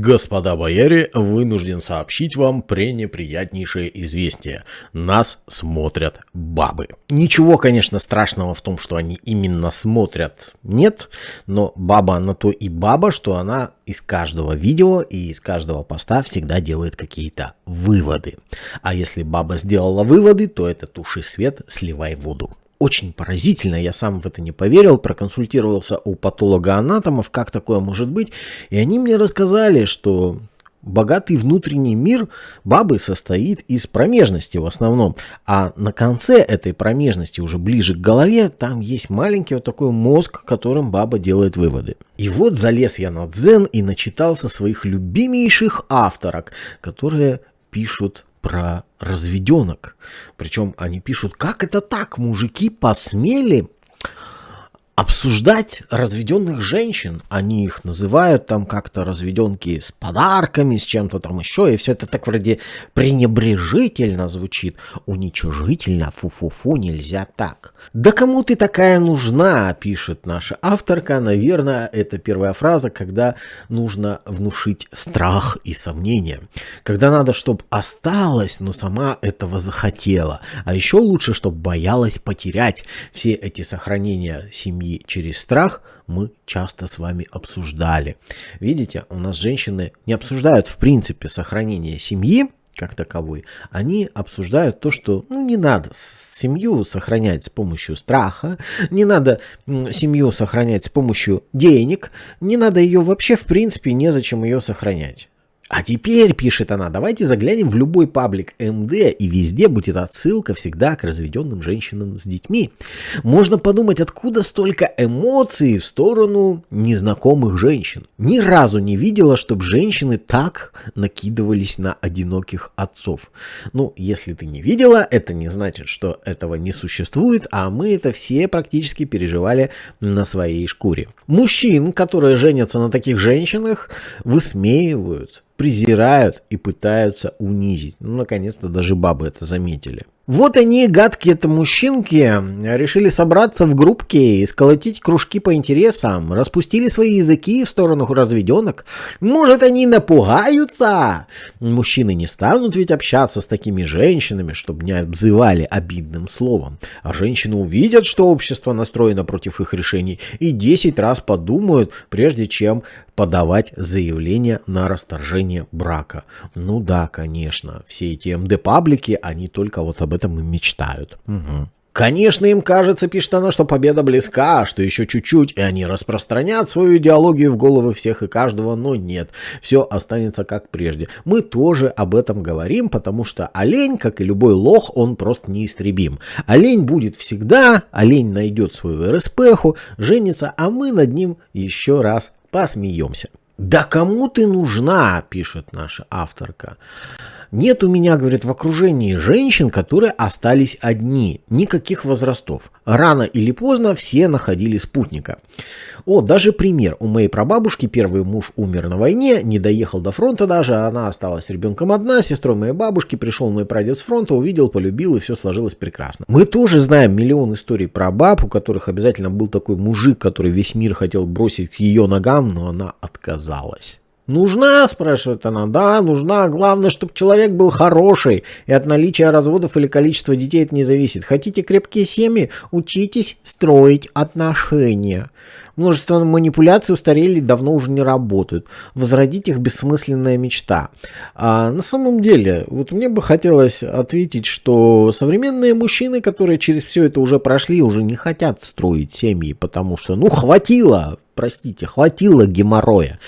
Господа бояре, вынужден сообщить вам пренеприятнейшее известие. Нас смотрят бабы. Ничего, конечно, страшного в том, что они именно смотрят, нет. Но баба на то и баба, что она из каждого видео и из каждого поста всегда делает какие-то выводы. А если баба сделала выводы, то это туши свет, сливай воду очень поразительно, я сам в это не поверил, проконсультировался у патолога-анатомов, как такое может быть, и они мне рассказали, что богатый внутренний мир бабы состоит из промежности в основном, а на конце этой промежности, уже ближе к голове, там есть маленький вот такой мозг, которым баба делает выводы. И вот залез я на дзен и начитался своих любимейших авторок, которые пишут про разведенок. Причем они пишут, как это так, мужики посмели обсуждать разведенных женщин. Они их называют там как-то разведенки с подарками, с чем-то там еще. И все это так вроде пренебрежительно звучит. Уничижительно, фу-фу-фу, нельзя так. Да кому ты такая нужна, пишет наша авторка. Наверное, это первая фраза, когда нужно внушить страх и сомнение. Когда надо, чтобы осталось, но сама этого захотела. А еще лучше, чтобы боялась потерять все эти сохранения семьи через страх мы часто с вами обсуждали. Видите, у нас женщины не обсуждают в принципе сохранение семьи, как таковой, они обсуждают то, что ну, не надо семью сохранять с помощью страха, не надо семью сохранять с помощью денег, не надо ее вообще в принципе незачем ее сохранять. А теперь, пишет она, давайте заглянем в любой паблик МД, и везде будет отсылка всегда к разведенным женщинам с детьми. Можно подумать, откуда столько эмоций в сторону незнакомых женщин. Ни разу не видела, чтобы женщины так накидывались на одиноких отцов. Ну, если ты не видела, это не значит, что этого не существует, а мы это все практически переживали на своей шкуре. Мужчин, которые женятся на таких женщинах, высмеивают, презирают и пытаются унизить. Ну, наконец-то даже бабы это заметили. Вот они, гадкие-то мужчинки, решили собраться в группке и сколотить кружки по интересам, распустили свои языки в сторону разведенок. Может, они напугаются? Мужчины не станут ведь общаться с такими женщинами, чтобы не обзывали обидным словом. А женщины увидят, что общество настроено против их решений и 10 раз подумают, прежде чем подавать заявление на расторжение брака. Ну да, конечно, все эти МД-паблики, они только вот об этом и мечтают. Угу. Конечно, им кажется, пишет она, что победа близка, что еще чуть-чуть, и они распространят свою идеологию в головы всех и каждого, но нет, все останется как прежде. Мы тоже об этом говорим, потому что олень, как и любой лох, он просто неистребим. Олень будет всегда, олень найдет свою РСПху, женится, а мы над ним еще раз посмеемся. «Да кому ты нужна?» – пишет наша авторка. Нет у меня, говорит, в окружении женщин, которые остались одни, никаких возрастов. Рано или поздно все находили спутника. О, даже пример. У моей прабабушки первый муж умер на войне, не доехал до фронта даже, она осталась ребенком одна, сестрой моей бабушки, пришел мой прадед с фронта, увидел, полюбил, и все сложилось прекрасно. Мы тоже знаем миллион историй про баб, у которых обязательно был такой мужик, который весь мир хотел бросить к ее ногам, но она отказалась. «Нужна?» – спрашивает она. «Да, нужна. Главное, чтобы человек был хороший, и от наличия разводов или количества детей это не зависит. Хотите крепкие семьи? Учитесь строить отношения». Множество манипуляций устарели давно уже не работают. Возродить их бессмысленная мечта. А на самом деле, вот мне бы хотелось ответить, что современные мужчины, которые через все это уже прошли, уже не хотят строить семьи, потому что, ну, хватило простите, хватило геморроя.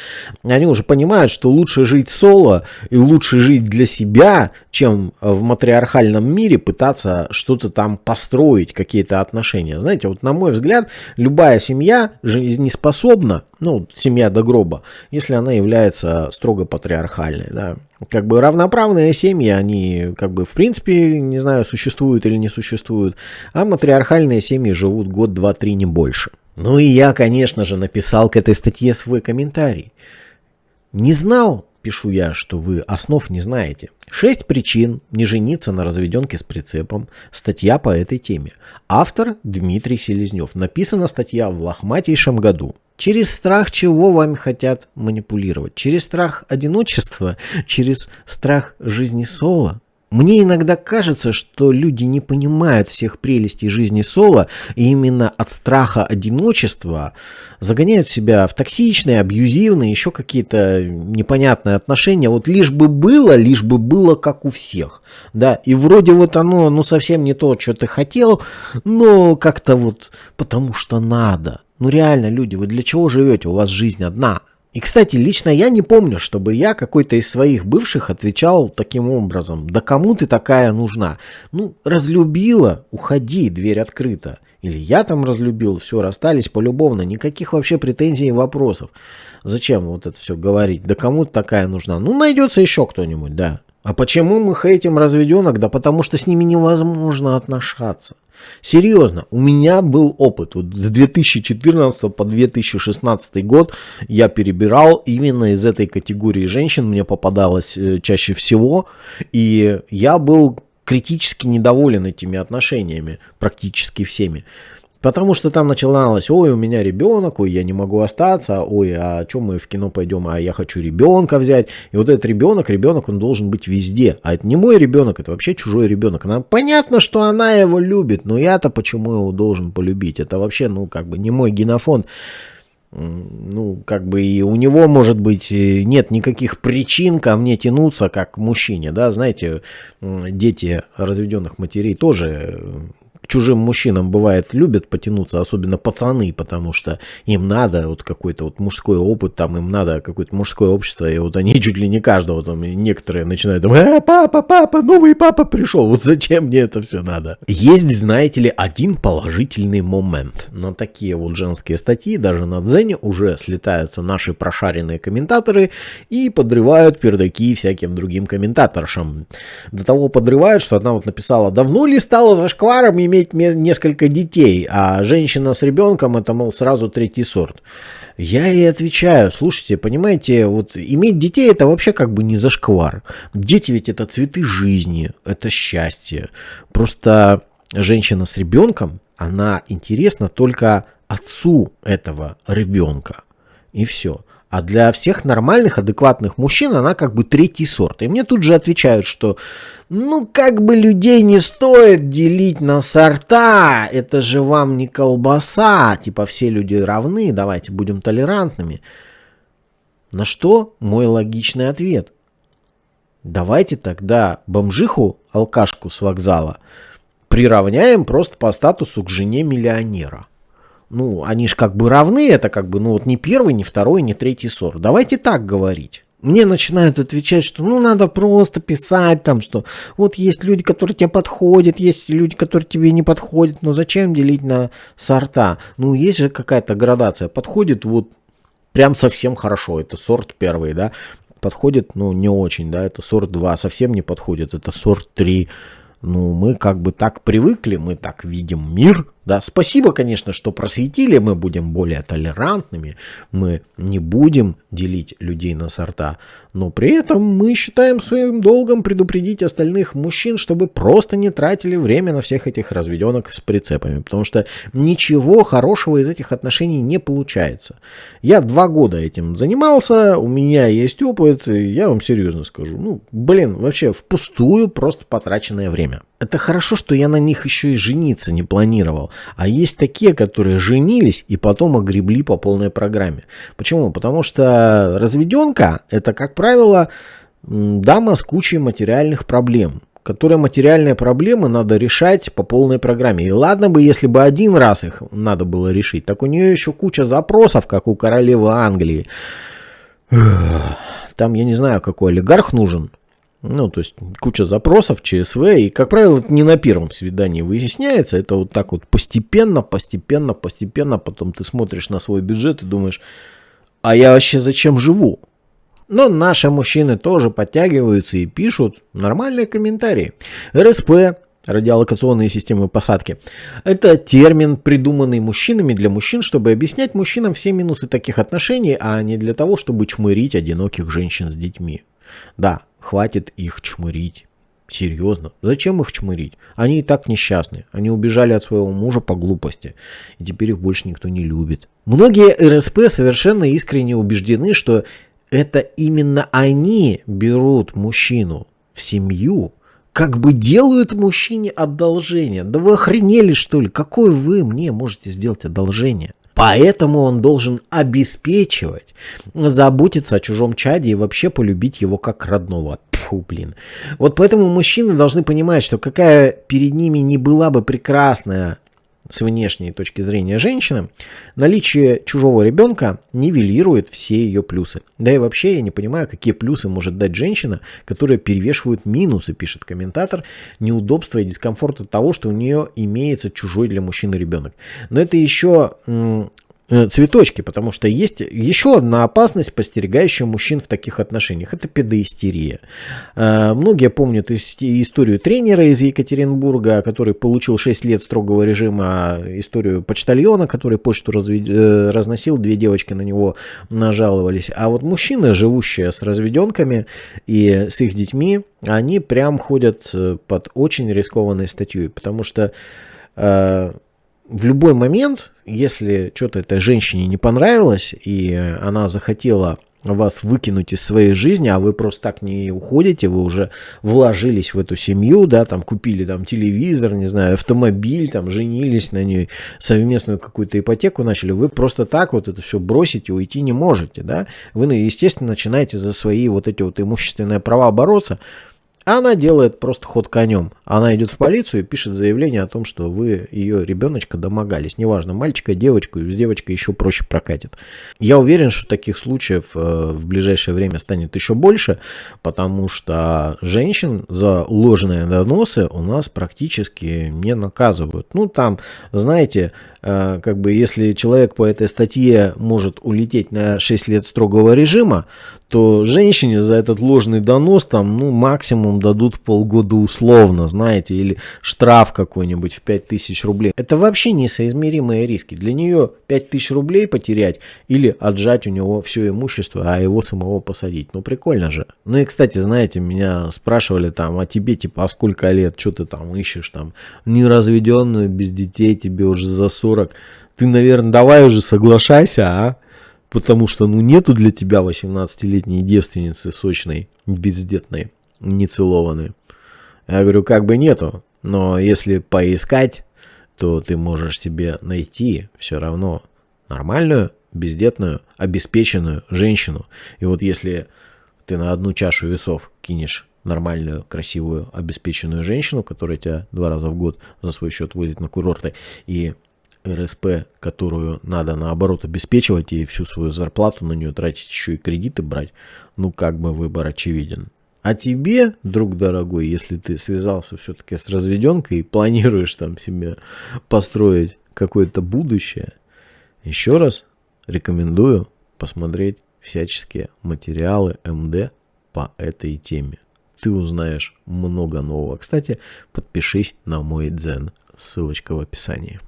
Они уже понимают, что лучше жить соло и лучше жить для себя, чем в матриархальном мире пытаться что-то там построить, какие-то отношения. Знаете, вот на мой взгляд, любая семья жизнеспособна, ну, семья до гроба, если она является строго патриархальной, да. Как бы равноправные семьи, они как бы в принципе, не знаю, существуют или не существуют, а матриархальные семьи живут год, два, три, не больше. Ну и я, конечно же, написал к этой статье свой комментарий. Не знал, пишу я, что вы основ не знаете. Шесть причин не жениться на разведенке с прицепом. Статья по этой теме. Автор Дмитрий Селезнев. Написана статья в лохматейшем году. Через страх чего вами хотят манипулировать? Через страх одиночества? Через страх жизни соло? Мне иногда кажется, что люди не понимают всех прелестей жизни соло, и именно от страха одиночества загоняют себя в токсичные, абьюзивные, еще какие-то непонятные отношения. Вот лишь бы было, лишь бы было как у всех. Да, и вроде вот оно, ну совсем не то, что ты хотел, но как-то вот потому что надо. Ну реально, люди, вы для чего живете? У вас жизнь одна. И, кстати, лично я не помню, чтобы я какой-то из своих бывших отвечал таким образом. Да кому ты такая нужна? Ну, разлюбила, уходи, дверь открыта. Или я там разлюбил, все, расстались полюбовно, никаких вообще претензий и вопросов. Зачем вот это все говорить? Да кому ты такая нужна? Ну, найдется еще кто-нибудь, да. А почему мы хейтим разведенок? Да потому что с ними невозможно отношаться. Серьезно, у меня был опыт. Вот с 2014 по 2016 год я перебирал именно из этой категории женщин. Мне попадалось э, чаще всего. И я был критически недоволен этими отношениями, практически всеми. Потому что там начиналось, ой, у меня ребенок, ой, я не могу остаться, ой, а что мы в кино пойдем, а я хочу ребенка взять. И вот этот ребенок, ребенок, он должен быть везде. А это не мой ребенок, это вообще чужой ребенок. Она, понятно, что она его любит, но я-то почему его должен полюбить? Это вообще, ну, как бы не мой генофонд ну, как бы и у него, может быть, нет никаких причин ко мне тянуться, как к мужчине, да, знаете, дети разведенных матерей тоже чужим мужчинам бывает любят потянуться, особенно пацаны, потому что им надо вот какой-то вот мужской опыт, там им надо какое-то мужское общество, и вот они чуть ли не каждого, там некоторые начинают, там, э, папа, папа, новый папа пришел, вот зачем мне это все надо? Есть, знаете ли, один положительный момент. На такие вот женские статьи, даже на Дзене уже слетаются наши прошаренные комментаторы и подрывают пердаки всяким другим комментаторшам. До того подрывают, что одна вот написала, давно ли стало зашкваром иметь иметь несколько детей, а женщина с ребенком это, мол, сразу третий сорт. Я ей отвечаю, слушайте, понимаете, вот иметь детей это вообще как бы не зашквар. Дети ведь это цветы жизни, это счастье. Просто женщина с ребенком, она интересна только отцу этого ребенка. И все. А для всех нормальных, адекватных мужчин она как бы третий сорт. И мне тут же отвечают, что ну как бы людей не стоит делить на сорта, это же вам не колбаса, типа все люди равны, давайте будем толерантными. На что мой логичный ответ? Давайте тогда бомжиху, алкашку с вокзала, приравняем просто по статусу к жене миллионера ну, они же как бы равны, это как бы, ну, вот не первый, не второй, не третий сорт. Давайте так говорить. Мне начинают отвечать, что ну надо просто писать там, что вот есть люди, которые тебе подходят, есть люди, которые тебе не подходят, но зачем делить на сорта? Ну есть же какая-то градация, подходит вот прям совсем хорошо, это сорт первый, да, подходит, ну не очень, да, это сорт 2, совсем не подходит, это сорт 3, ну мы как бы так привыкли, мы так видим мир, да, спасибо, конечно, что просветили, мы будем более толерантными, мы не будем делить людей на сорта, но при этом мы считаем своим долгом предупредить остальных мужчин, чтобы просто не тратили время на всех этих разведенок с прицепами, потому что ничего хорошего из этих отношений не получается. Я два года этим занимался, у меня есть опыт, я вам серьезно скажу, ну, блин, вообще впустую просто потраченное время. Это хорошо, что я на них еще и жениться не планировал. А есть такие, которые женились и потом огребли по полной программе. Почему? Потому что разведенка это, как правило, дама с кучей материальных проблем которые материальные проблемы надо решать по полной программе. И ладно бы, если бы один раз их надо было решить, так у нее еще куча запросов, как у королевы Англии. Там, я не знаю, какой олигарх нужен, ну, то есть куча запросов, ЧСВ, и, как правило, это не на первом свидании выясняется, это вот так вот постепенно, постепенно, постепенно, потом ты смотришь на свой бюджет и думаешь, а я вообще зачем живу? Но наши мужчины тоже подтягиваются и пишут нормальные комментарии. РСП, радиолокационные системы посадки. Это термин, придуманный мужчинами для мужчин, чтобы объяснять мужчинам все минусы таких отношений, а не для того, чтобы чмырить одиноких женщин с детьми. Да, хватит их чмырить. Серьезно? Зачем их чмырить? Они и так несчастны. Они убежали от своего мужа по глупости. И теперь их больше никто не любит. Многие РСП совершенно искренне убеждены, что это именно они берут мужчину в семью, как бы делают мужчине одолжение. Да вы охренели что ли? Какое вы мне можете сделать одолжение? Поэтому он должен обеспечивать, заботиться о чужом чаде и вообще полюбить его как родного. Фу, блин. Вот поэтому мужчины должны понимать, что какая перед ними не была бы прекрасная с внешней точки зрения женщины, наличие чужого ребенка нивелирует все ее плюсы. Да и вообще я не понимаю, какие плюсы может дать женщина, которая перевешивает минусы, пишет комментатор, неудобства и дискомфорта того, что у нее имеется чужой для мужчины ребенок. Но это еще цветочки, потому что есть еще одна опасность, постерегающая мужчин в таких отношениях. Это педоистерия. Э, многие помнят историю тренера из Екатеринбурга, который получил 6 лет строгого режима, историю почтальона, который почту. Э, разносил, две девочки на него нажаловались. А вот мужчины, живущие с разведенками и с их детьми, они прям ходят под очень рискованной статьей, потому что в любой момент, если что-то этой женщине не понравилось, и она захотела вас выкинуть из своей жизни, а вы просто так не уходите, вы уже вложились в эту семью, да, там купили там телевизор, не знаю, автомобиль, там женились на ней, совместную какую-то ипотеку начали, вы просто так вот это все бросите, уйти не можете, да, вы, естественно, начинаете за свои вот эти вот имущественные права бороться, она делает просто ход конем. Она идет в полицию и пишет заявление о том, что вы ее ребеночка домогались. Неважно, мальчика, девочку, с девочкой еще проще прокатит. Я уверен, что таких случаев э, в ближайшее время станет еще больше, потому что женщин за ложные доносы у нас практически не наказывают. Ну, там, знаете, э, как бы если человек по этой статье может улететь на 6 лет строгого режима, то женщине за этот ложный донос там, ну, максимум дадут полгода условно, знаете, или штраф какой-нибудь в 5000 рублей. Это вообще несоизмеримые риски. Для нее 5000 рублей потерять или отжать у него все имущество, а его самого посадить. Ну, прикольно же. Ну и, кстати, знаете, меня спрашивали там, а тебе, типа, а сколько лет, что ты там ищешь, там, неразведенную, без детей, тебе уже за 40. Ты, наверное, давай уже соглашайся, а? потому что ну нету для тебя 18-летней девственницы сочной, бездетной, нецелованной. Я говорю, как бы нету, но если поискать, то ты можешь себе найти все равно нормальную, бездетную, обеспеченную женщину. И вот если ты на одну чашу весов кинешь нормальную, красивую, обеспеченную женщину, которая тебя два раза в год за свой счет возит на курорты, и РСП, которую надо наоборот обеспечивать и всю свою зарплату на нее тратить, еще и кредиты брать, ну как бы выбор очевиден. А тебе, друг дорогой, если ты связался все-таки с разведенкой и планируешь там себе построить какое-то будущее, еще раз рекомендую посмотреть всяческие материалы МД по этой теме. Ты узнаешь много нового. Кстати, подпишись на мой дзен. Ссылочка в описании.